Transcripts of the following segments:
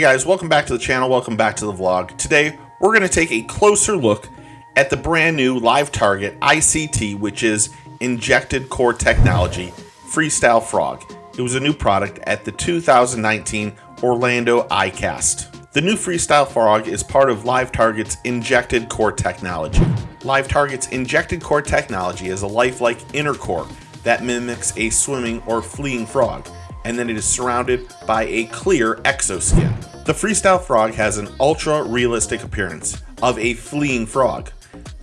guys, welcome back to the channel, welcome back to the vlog. Today, we're going to take a closer look at the brand new Live Target ICT, which is Injected Core Technology Freestyle Frog. It was a new product at the 2019 Orlando ICAST. The new Freestyle Frog is part of Live Target's Injected Core Technology. Live Target's Injected Core Technology is a lifelike inner core that mimics a swimming or fleeing frog and then it is surrounded by a clear exoskin. The Freestyle Frog has an ultra realistic appearance of a fleeing frog.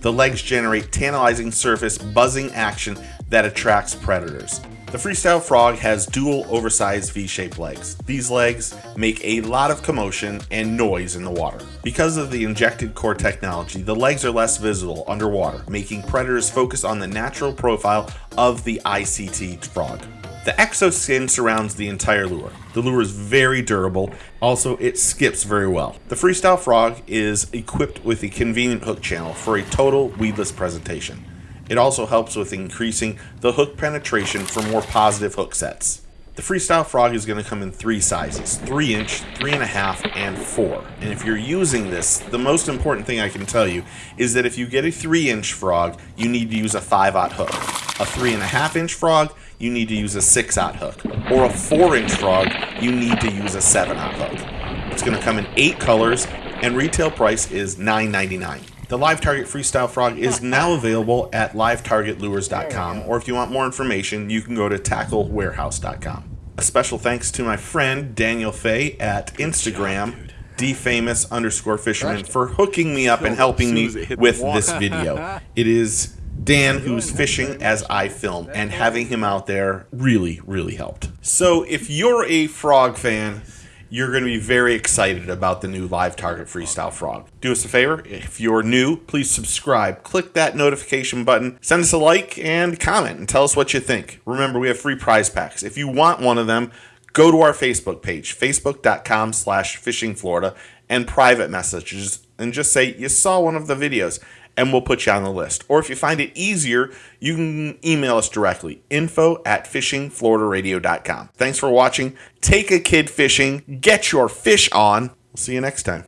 The legs generate tantalizing surface buzzing action that attracts predators. The Freestyle Frog has dual oversized V-shaped legs. These legs make a lot of commotion and noise in the water. Because of the injected core technology, the legs are less visible underwater, making predators focus on the natural profile of the ICT frog. The exoskin surrounds the entire lure. The lure is very durable, also it skips very well. The Freestyle Frog is equipped with a convenient hook channel for a total weedless presentation. It also helps with increasing the hook penetration for more positive hook sets. The Freestyle Frog is going to come in three sizes, 3 inch, 3.5, and 4. And if you're using this, the most important thing I can tell you is that if you get a 3 inch frog, you need to use a 5-aught hook. A 3.5 inch frog, you need to use a 6-aught hook. Or a 4 inch frog, you need to use a 7-aught hook. It's going to come in 8 colors, and retail price is $9.99. The Live Target Freestyle Frog is now available at livetargetlures.com, or if you want more information, you can go to tacklewarehouse.com. A special thanks to my friend Daniel Fay at Instagram, dfamous underscore fisherman, for hooking me up and helping me with this video. It is Dan who's fishing as I film, and having him out there really, really helped. So if you're a frog fan, you're going to be very excited about the new Live Target Freestyle Frog. Do us a favor, if you're new, please subscribe, click that notification button, send us a like, and comment, and tell us what you think. Remember, we have free prize packs. If you want one of them, go to our Facebook page, facebook.com slash fishingflorida, and private messages, and just say you saw one of the videos and we'll put you on the list. Or if you find it easier, you can email us directly info at fishingfloridaradio.com. Thanks for watching. Take a kid fishing, get your fish on. We'll see you next time.